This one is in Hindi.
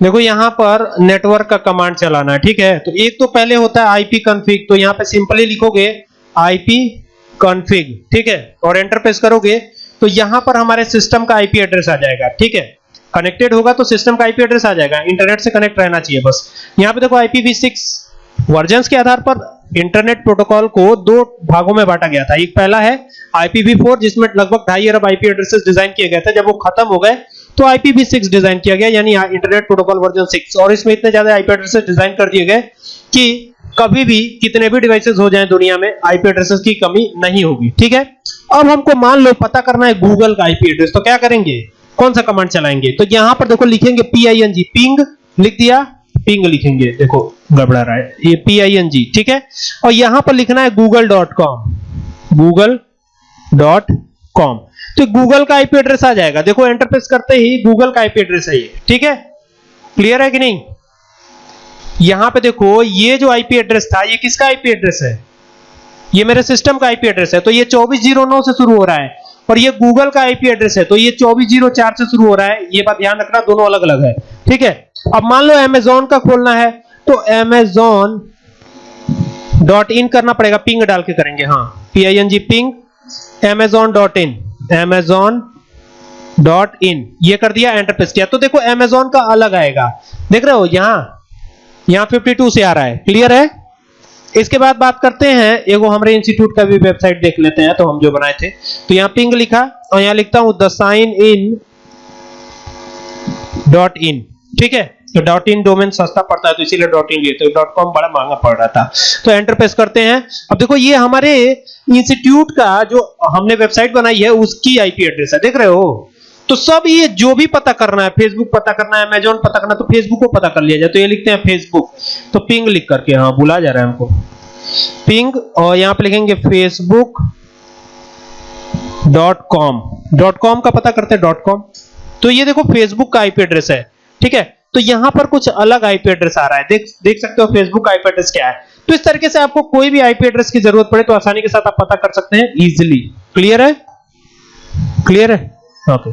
देखो यहाँ पर नेटवर्क का कमांड चलाना है, ठीक है? तो एक तो पहले होता है आईपी कॉन्फ़िग तो यहाँ पे सिंपली लिखोगे आईपी कॉन्फ़िग ठीक है? और एंटर प्रेस करोगे तो यहाँ पर हमारे सिस्टम का आईपी एड्रेस आ जाएगा, ठीक है? कनेक्टेड होगा तो सिस्टम का आईपी एड्रेस आ जाएगा इंटरनेट से कनेक्ट रहना चाहिए बस। यहाँ पे देखो IPv6 वर्जन्स के आधार पर इंटरनेट प्रोटोकॉल को दो भागों में बांटा गया था। एक पहला है IPv4 जिसमें लगभग ढाई अरब आईपी एड्रेसेस डिज़ाइन किए गए थे, जब वो खत्म हो गए तो IPv6 डिज़ाइन किया गया, यानी इंटरनेट प्रोटोकॉल वर्जन 6 और इसमें इतने ज़्यादा आईपी एड्रेसेस डिज़ाइन कर दिए गए कि कभी भी कितने भी डिवाइसेस हो जाएँ दुनिया में आईपी एड्रेसेस की कमी नहीं होगी, ठीक है? अब हमको मान लो, पता करना है गूगल का आईपी एड्रेस तो क्या करेंगे? कौन सा कमांड चलाएँगे? तो यहाँ पर देखो लिखेंगे पीआईएनजी पिंग लिख दिया पिंग लिखेंगे, देखो, गड़बड़ा रहा है, ये पीआईएनजी ठीक है? और यहाँ पर लिखना है google.com google.com तो गूगल का आईपी एड्रेस आ जाएगा। देखो एंटर प्रेस करते ही गूगल का आईपी एड्रेस है ये। ठीक है? क्लियर है कि नहीं? यहाँ पे देखो, ये जो आईपी एड्रेस था, ये किसका आईपी एड्रेस है? ये मेरे सिस्टम का आईपी एड्रेस है। तो ये 2409 से शुरू हो रहा है और ये गूगल का आईपी एड्रेस है। तो ये 2404 से शुरू हो रहा है। ये बात ध्यान रखना, दोनों अलग अलग है। ठीक है? अब मान लो अमेजोन का खोलना है तो अमेजोन डॉट इन करना पड़ेगा। पिंग डाल के करेंगे हाँ। P I N G ping Amazon dot in Amazon dot in ये कर दिया एंटर प्रेस किया। तो देखो अमेजोन का अलग आएगा। देख रहे हो, यहाँ यहाँ 52 से आ रहा है। क्लियर है? इसके बाद बात करते हैं, एगो हमारे इंस्टीट्यूट का भी वेबसाइट देख लेते हैं तो हम जो बनाए थे। तो यहाँ पिंग लिखा, और यहाँ लिखता हूँ the sign in dot in ठीक है? तो डॉट इन डोमेन सस्ता पड़ता है तो इसीलिए डॉट इन लिए तो डॉट कॉम बड़ा महँगा पड़ रहा था। तो एंटर प्रेस करते हैं। अब देखो, ये हमारे इंस्टीट्यूट का जो हमने वेबसाइट बनाई है, उसकी आईपी एड्रेस है। देख रहे हो? तो सब ये जो भी पता करना है फेसबुक पता करना है अमेजोन पता करना है तो फेसबुक को पता कर लिया जाए। तो ये लिखते हैं फेसबुक तो पिंग लिख करके हाँ बुला जा रहा है हमको। पिंग और यहाँ पे लिखेंगे Facebook dot com dot com का पता करते हैं डॉट कॉम तो ये देखो फेसबुक का आईपी एड्रेस है। ठीक है? तो यहाँ पर कुछ अलग आईपी एड्रेस आ रहा है। देख देख सकते हो फेसबुक आईपी एड्रेस क्या है। तो इस तरीके से आपको कोई भी आईपी एड्रेस की ज़रूरत पड़े तो आसानी के साथ आप पता कर सकते हैं इजिली क्लियर है? क्लियर है? ओके